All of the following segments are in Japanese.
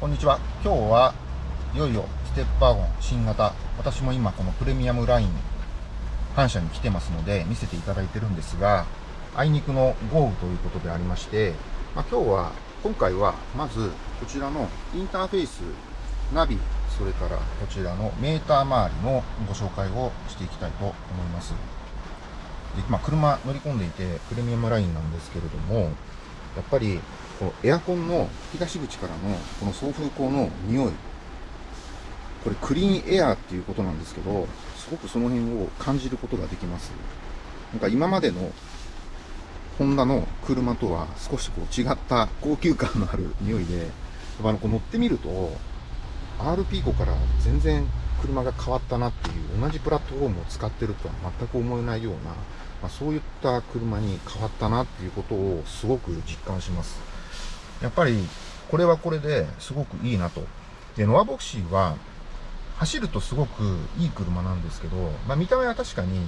こんにちは。今日はいよいよステップワゴン新型。私も今このプレミアムライン反射に来てますので見せていただいてるんですが、あいにくの豪雨ということでありまして、まあ、今日は、今回はまずこちらのインターフェース、ナビ、それからこちらのメーター周りのご紹介をしていきたいと思います。で、まあ、車乗り込んでいてプレミアムラインなんですけれども、やっぱりこのエアコンの吹き出し口からのこの送風口の匂いこれクリーンエアーっていうことなんですけどすごくその辺を感じることができます。なんか今までのホンダの車とは少しこう違った高級感のある匂いでやっぱこう乗ってみると RP 庫から全然車が変わったなっていう同じプラットフォームを使ってるとは全く思えないような、まあ、そういった車に変わったなっていうことをすごく実感します。やっぱりこれはこれですごくいいなと。で、ノアボクシーは走るとすごくいい車なんですけど、まあ、見た目は確かに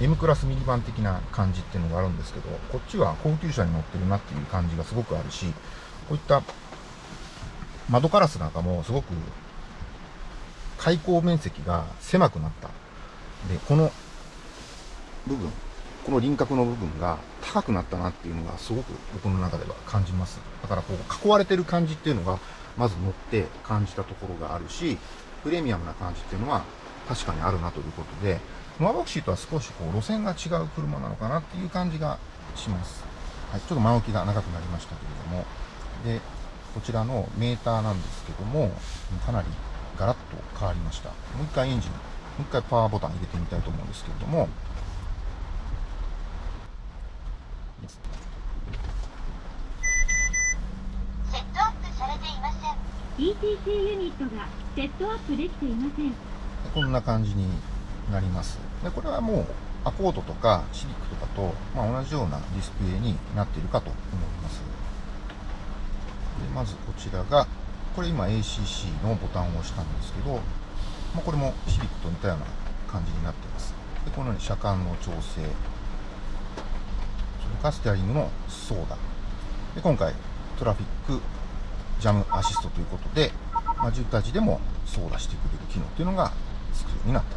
M クラスミニバン的な感じっていうのがあるんですけど、こっちは高級車に乗ってるなっていう感じがすごくあるし、こういった窓ガラスなんかもすごく開口面積が狭くなった。で、この部分、この輪郭の部分が高くなったなっていうのがすごく僕の中では感じます。だからこう囲われてる感じっていうのがまず乗って感じたところがあるし、プレミアムな感じっていうのは確かにあるなということで、ノアボクシーとは少しこう路線が違う車なのかなっていう感じがします。はい、ちょっと前置きが長くなりましたけれども、で、こちらのメーターなんですけども、かなりガラッと変わりました。もう一回エンジン、もう一回パワーボタン入れてみたいと思うんですけれども、セットアップされていません ETC ユニットがセットアップできていません。こんな感じになります。でこれはもうアコードとかシビックとかと、まあ、同じようなディスプレイになっているかと思います。でまずこちらがこれ今 ACC のボタンを押したんですけど、まあ、これもシビックと似たような感じになってます。でこのように車間の調整。それからステアリングのソーダ。で、今回、トラフィックジャムアシストということで、まあ、渋滞時でもソーダしてくれる機能っていうのがつくようになった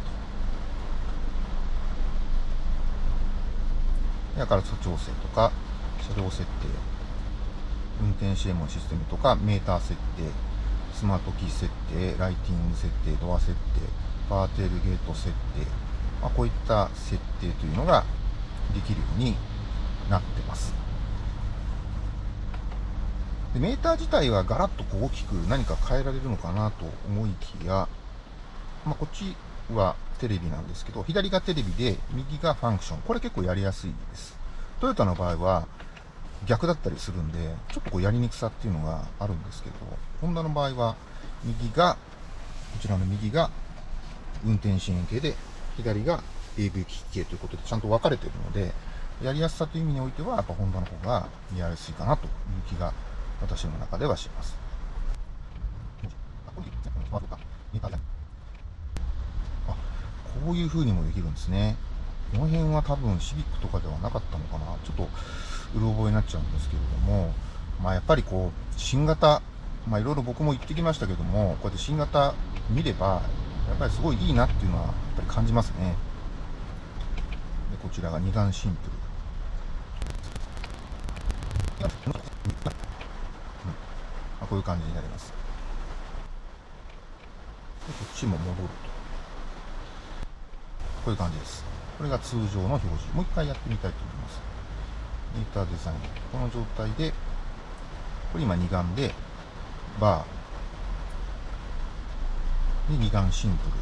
と。で、明るさ調整とか、車両設定、運転支援門システムとか、メーター設定、スマートキー設定、ライティング設定、ドア設定、パーテールゲート設定、まあ、こういった設定というのができるようになってます。でメーター自体はガラッとこう大きく何か変えられるのかなと思いきや、まあ、こっちはテレビなんですけど、左がテレビで、右がファンクション。これ結構やりやすいです。トヨタの場合は逆だったりするんで、ちょっとこうやりにくさっていうのがあるんですけど、ホンダの場合は、右が、こちらの右が運転支援系で、左が AV 機器系ということでちゃんと分かれてるので、やりやすさという意味においては、やっぱホンダの方がやりやすいかなという気が私の中ではします。あ、こういう風にもできるんですね。この辺は多分シビックとかではなかったのかな。ちょっとうろ覚えになっちゃうんですけれども、まあやっぱりこう、新型、まあいろいろ僕も言ってきましたけども、こうやって新型見れば、やっぱりすごいいいなっていうのはやっぱり感じますね。でこちらが二眼シンプル。こういう感じになります。こっちも戻ると。こういう感じです。これが通常の表示。もう一回やってみたいと思います。ミーターデザイン。この状態で、これ今二眼で、バー。で、二眼シンプル。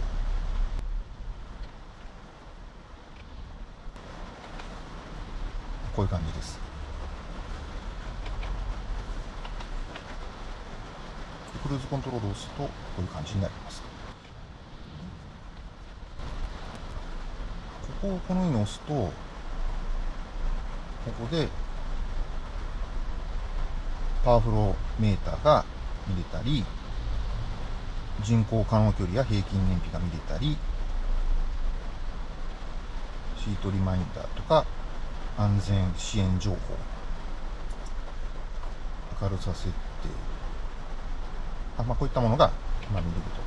こういう感じです。クルーズコントロールを押すとこういう感じになります。ここをこのように押すとここでパワフローメーターが見れたり人工可能距離や平均燃費が見れたりシートリマインダーとか安全支援情報明るさ設定あまあ、こういったものが、まあ、見れると。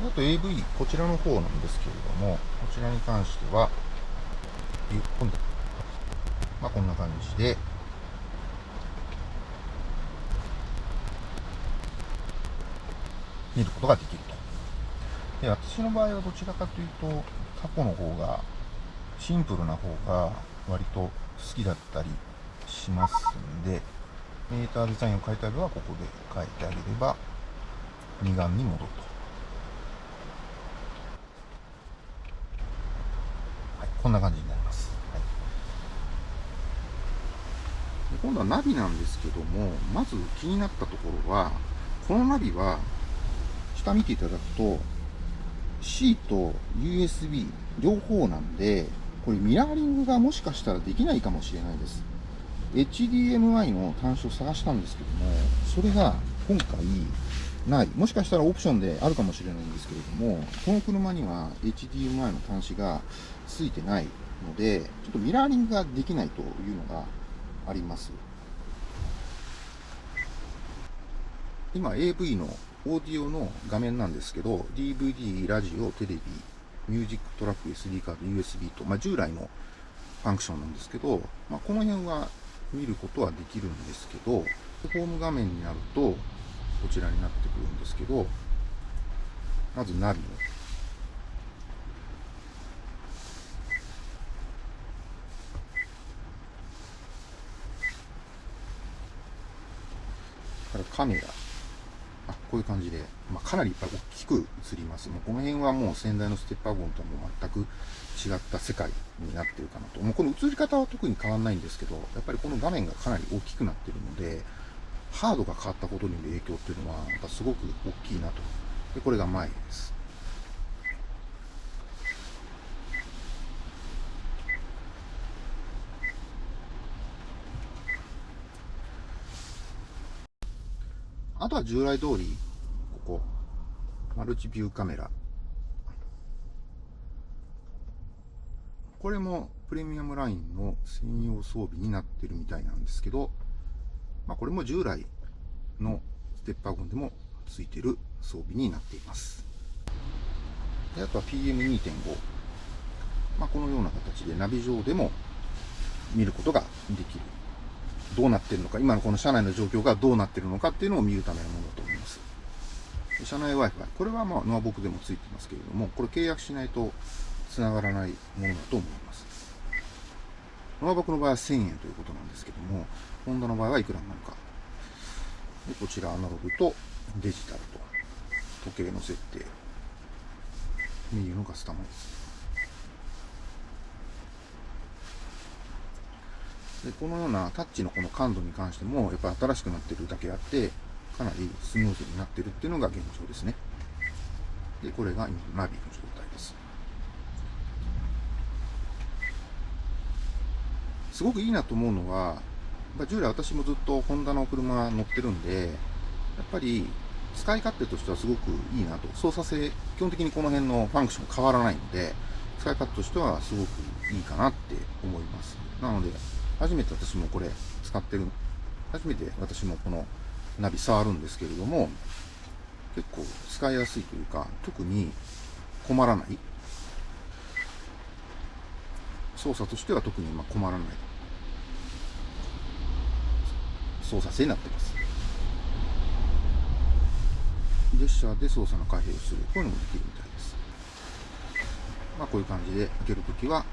あと AV、こちらの方なんですけれども、こちらに関しては、まあ、こんな感じで、見ることができると。で、私の場合はどちらかというと、過去の方が、シンプルな方が割と好きだったりしますんで、メーターデザインを書いてあるはここで書いてあげれば、二眼に戻ると。はい、こんな感じになります。はい、今度はナビなんですけども、まず気になったところは、このナビは、下見ていただくと、C と USB 両方なんで、これミラーリングがもしかしたらできないかもしれないです。HDMI の端子を探したんですけども、それが今回ない。もしかしたらオプションであるかもしれないんですけれども、この車には HDMI の端子がついてないので、ちょっとミラーリングができないというのがあります。今 AV のオーディオの画面なんですけど、DVD、ラジオ、テレビ、ミュージックトラック、SD カード、USB と、まあ、従来のファンクションなんですけど、まあ、この辺は見ることはできるんですけど、ホーム画面になると、こちらになってくるんですけど、まずナビの。からカメラ。こういう感じで、まあ、かなりいっぱい大きく映ります。もうこの辺はもう先代のステップワゴンとはもう全く違った世界になってるかなと。もうこの映り方は特に変わんないんですけど、やっぱりこの画面がかなり大きくなってるので、ハードが変わったことによる影響っていうのは、やっぱすごく大きいなと。で、これが前です。あとは従来通り、ここ、マルチビューカメラ。これもプレミアムラインの専用装備になってるみたいなんですけど、まあ、これも従来のステッパーゴンでもついてる装備になっています。であとは PM2.5。まあ、このような形でナビ上でも見ることができるどうなってるのか、今のこの車内の状況がどうなってるのかっていうのを見るためのものだと思います。車内 Wi-Fi。これはまあ、ノアボクでもついてますけれども、これ契約しないと繋がらないものだと思います。ノアボクの場合は1000円ということなんですけども、ホンダの場合はいくらになるか。でこちらアナログとデジタルと、時計の設定、メニューのカスタマイズ。でこのようなタッチのこの感度に関しても、やっぱ新しくなってるだけあって、かなりスムーズになってるっていうのが現状ですね。で、これが今のナビの状態です。すごくいいなと思うのは、従来私もずっとホンダの車乗ってるんで、やっぱり使い勝手としてはすごくいいなと。操作性、基本的にこの辺のファンクション変わらないので、使い勝手としてはすごくいいかなって思います。なので、初めて私もこれ使ってる、初めて私もこのナビ触るんですけれども、結構使いやすいというか、特に困らない。操作としては特にま困らない操作性になってます。ジェスチャーで操作の開閉をする。こういうのもできるみたいです。まあこういう感じで開けるときは、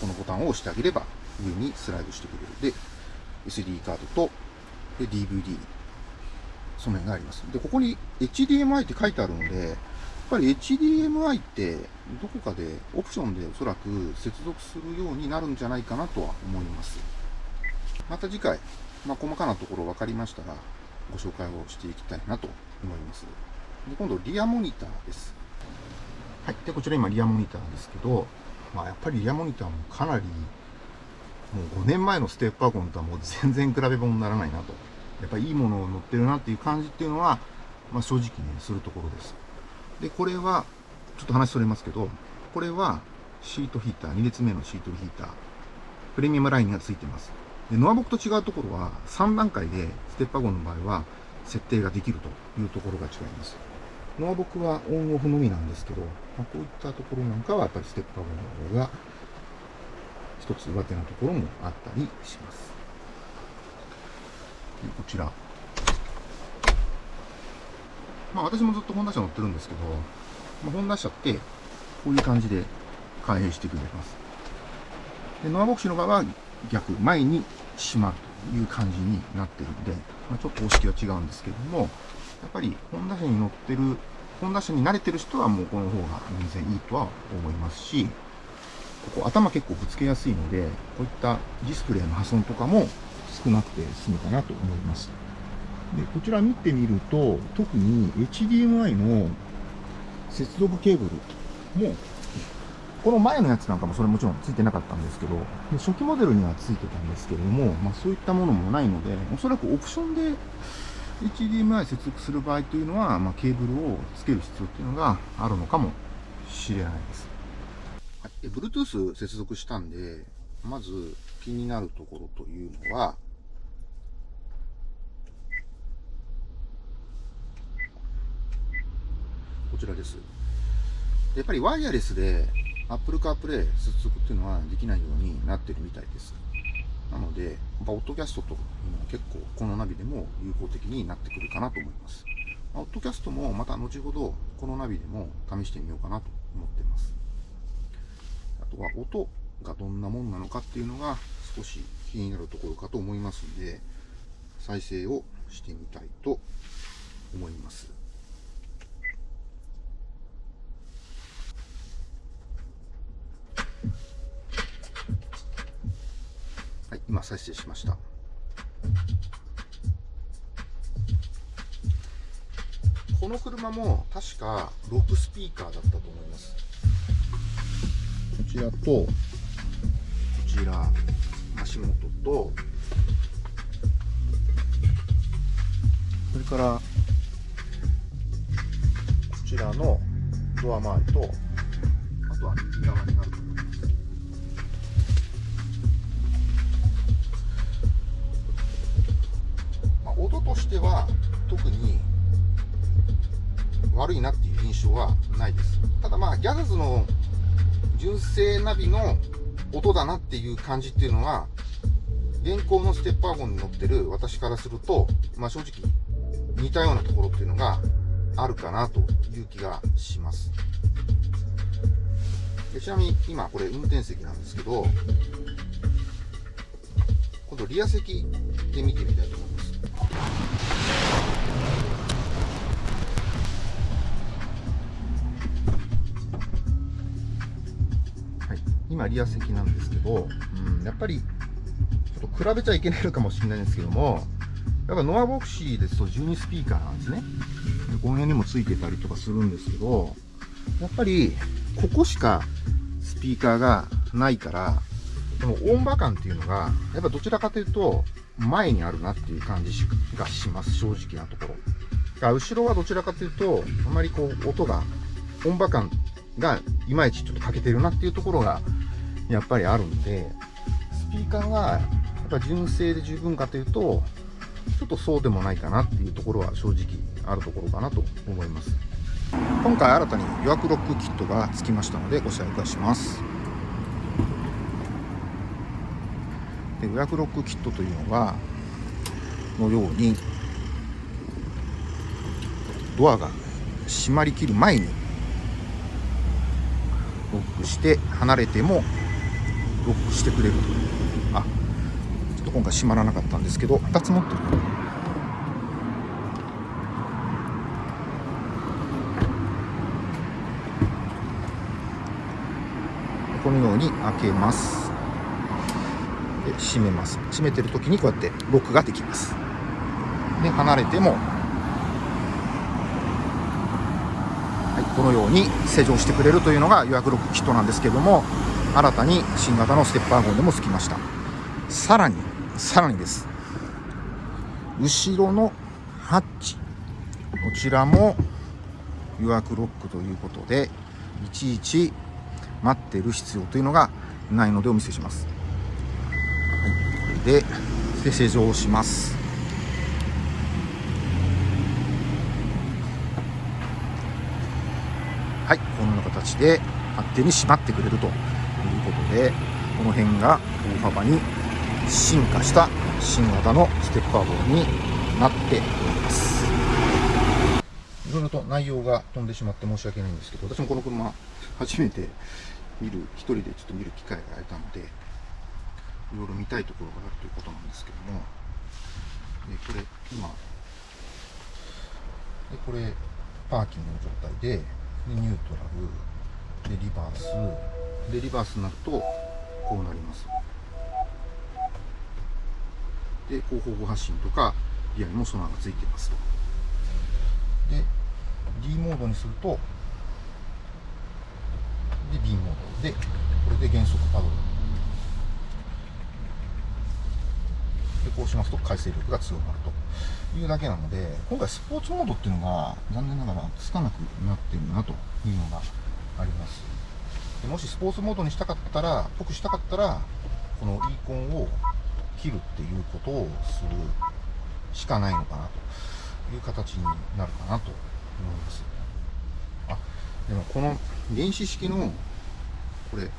このボタンを押してあげれば上にスライドしてくれる。で、SD カードと、で、DVD、その辺があります。で、ここに HDMI って書いてあるので、やっぱり HDMI ってどこかでオプションでおそらく接続するようになるんじゃないかなとは思います。また次回、まあ、細かなところ分かりましたらご紹介をしていきたいなと思います。で今度、リアモニターです。はい。で、こちら今リアモニターですけど、まあ、やっぱりリアモニターもかなりもう5年前のステップワゴンとはもう全然比べ物にならないなと。やっぱりいいものを乗ってるなっていう感じっていうのは、まあ、正直ね、するところです。で、これは、ちょっと話それますけど、これはシートヒーター、2列目のシートヒーター、プレミアムラインがついてます。でノアボクと違うところは3段階でステップワゴンの場合は設定ができるというところが違います。ノアボクはオンオフのみなんですけど、まあ、こういったところなんかはやっぱりステップワゴンの方が一つ上手なところもあったりします。でこちら。まあ私もずっとホンダ車乗ってるんですけど、まあ、ホンダ車ってこういう感じで開閉してくれます。で、ノアボクシの場合は逆、前に閉まるという感じになってるんで、まあ、ちょっと方式は違うんですけども、やっぱりホンダ車に乗ってる、ホンダ車に慣れてる人はもうこの方が全然いいとは思いますし、ここ頭結構ぶつけやすいので、こういったディスプレイの破損とかも少なくて済むかなと思います。で、こちら見てみると、特に HDMI の接続ケーブルも、この前のやつなんかもそれもちろんついてなかったんですけど、初期モデルにはついてたんですけれども、まあそういったものもないので、おそらくオプションで HDMI 接続する場合というのは、まあ、ケーブルをつける必要っていうのがあるのかもしれないです。はい、で Bluetooth 接続したんで、まず気になるところというのは、こちらです。やっぱりワイヤレスで Apple CarPlay 接続っていうのはできないようになってるみたいです。なので、やっぱオッドキャストというのは結構このナビでも有効的になってくるかなと思います。オッドキャストもまた後ほどこのナビでも試してみようかなと思っています。あとは音がどんなもんなのかっていうのが少し気になるところかと思いますんで、再生をしてみたいと思います。はい、今再生しました。この車も確か6スピーカーだったと思います。こちらと、こちら、足元と、それから、こちらのドア周りと、あとは右側になると思います。まあ、音としては特に悪いなっていう印象はないです。ただまあ、ギャザズの純正ナビの音だなっていう感じっていうのは、現行のステッパーゴンに乗ってる私からすると、まあ正直似たようなところっていうのがあるかなという気がします。でちなみに今これ運転席なんですけど、今度リア席で見てみたいと思います。今リア席なんですけど、うん、やっぱりちょっと比べちゃいけないのかもしれないんですけども、やっぱノアボクシーですと12スピーカーなんですね。でこの辺にもついてたりとかするんですけど、やっぱりここしかスピーカーがないから、でも音場感っていうのが、やっぱどちらかというと前にあるなっていう感じがします、正直なところ。後ろはどちらかというと、あまりこう音が、音場感がいまいちちょっと欠けてるなっていうところがやっぱりあるんで、スピーカーがやっぱ純正で十分かというと、ちょっとそうでもないかなっていうところは正直あるところかなと思います。今回新たに予約ロックキットが付きましたのでご紹介します。で予約ロックキットというのは、のように、ドアが閉まりきる前にロックして離れてもロックしてくれると。あちょっと今回閉まらなかったんですけど2つ持ってる。このように開けます。で閉めます。閉めてる時にこうやってロックができます。で離れてもはい、このように施錠してくれるというのが予約ロックキットなんですけども新たに新型のステッパーゴンでも付きました。さらにさらにです。後ろのハッチ。こちらも予約ロックということでいちいち待ってる必要というのがないのでお見せします、はい、でで施錠しますはいこんな形で勝手に閉まってくれるということでこの辺が大幅に進化した新型のステッパー号になっております。いろいろと内容が飛んでしまって申し訳ないんですけど私もこの車初めて見る一人でちょっと見る機会が得たのでいろいろ見たいところがあるということなんですけどもでこれ今でこれパーキングの状態ででニュートラル。でリバース。でリバースになるとこうなります。で後方向発進とかリアにもソナーがついてますと。で D モードにするとで B モード。でこれで減速パドル。でこうしますと回生力が強まるというだけなので今回スポーツモードっていうのが残念ながらつかなくなってるなというのがあります。でもしスポーツモードにしたかったら僕したかったらこのイーコンを切るっていうことをするしかないのかなという形になるかなと思います。あでもこの電子式のこれ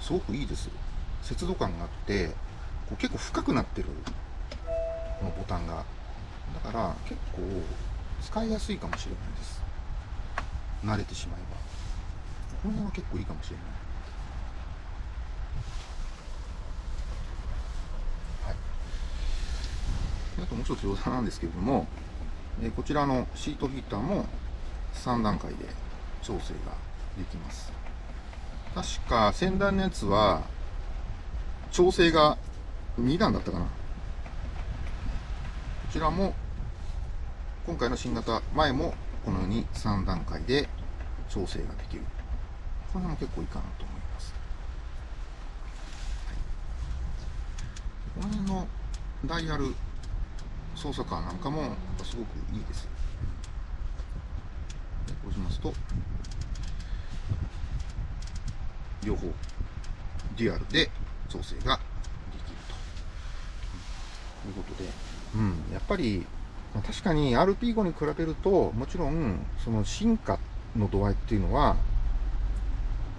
すごくいいです節度感があってこう結構深くなってるのボタンが。だから結構使いやすいかもしれないです。慣れてしまえば。この辺は結構いいかもしれない。あともう一つ余談なんですけれども、えこちらのシートヒーターも3段階で調整ができます。確か先端のやつは調整が2段だったかな。こちらも今回の新型前もこのように3段階で調整ができる。これも結構いいかなと思います。はい、この辺のダイヤル操作感なんかもすごくいいです。でこうしますと両方デュアルで調整ができるということで、うん、やっぱり確かに RP5 に比べるともちろんその進化の度合いっていうのは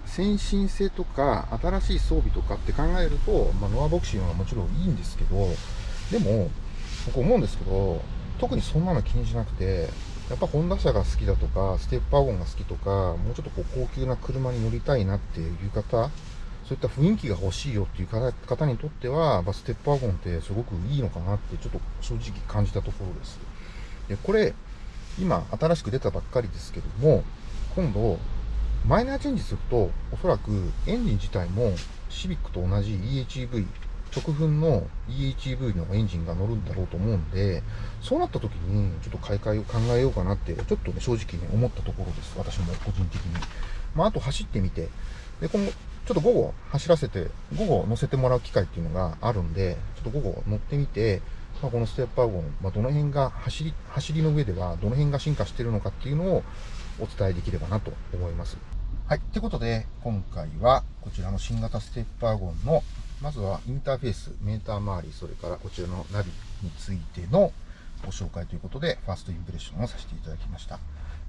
先進性とか新しい装備とかって考えると、まあ、ノアボクシングはもちろんいいんですけどでも僕思うんですけど、特にそんなの気にしなくて、やっぱホンダ車が好きだとか、ステッパーゴンが好きとか、もうちょっとこう高級な車に乗りたいなっていう方、そういった雰囲気が欲しいよっていう方にとっては、ステッパーゴンってすごくいいのかなってちょっと正直感じたところです。で、これ、今新しく出たばっかりですけども、今度、マイナーチェンジすると、おそらくエンジン自体もシビックと同じ EHEV 直噴の EHEV のエンジンが乗るんだろうと思うんで、そうなった時に、ちょっと買い替えを考えようかなって、ちょっとね、正直ね、思ったところです。私も個人的に。まあ、あと走ってみて、で、今後、ちょっと午後走らせて、午後乗せてもらう機会っていうのがあるんで、ちょっと午後乗ってみて、まあ、このステップワゴン、まあ、どの辺が走り、走りの上ではどの辺が進化してるのかっていうのをお伝えできればなと思います。はい。ということで、今回はこちらの新型ステップワゴンのまずはインターフェース、メーター周り、それからこちらのナビについてのご紹介ということで、ファーストインプレッションをさせていただきました。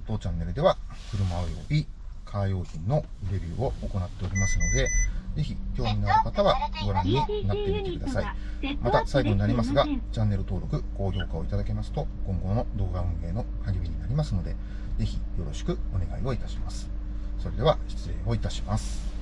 当チャンネルでは、車及びカー用品のレビューを行っておりますので、ぜひ興味のある方はご覧になってみてください。また最後になりますが、チャンネル登録、高評価をいただけますと、今後の動画運営の励みになりますので、ぜひよろしくお願いをいたします。それでは失礼をいたします。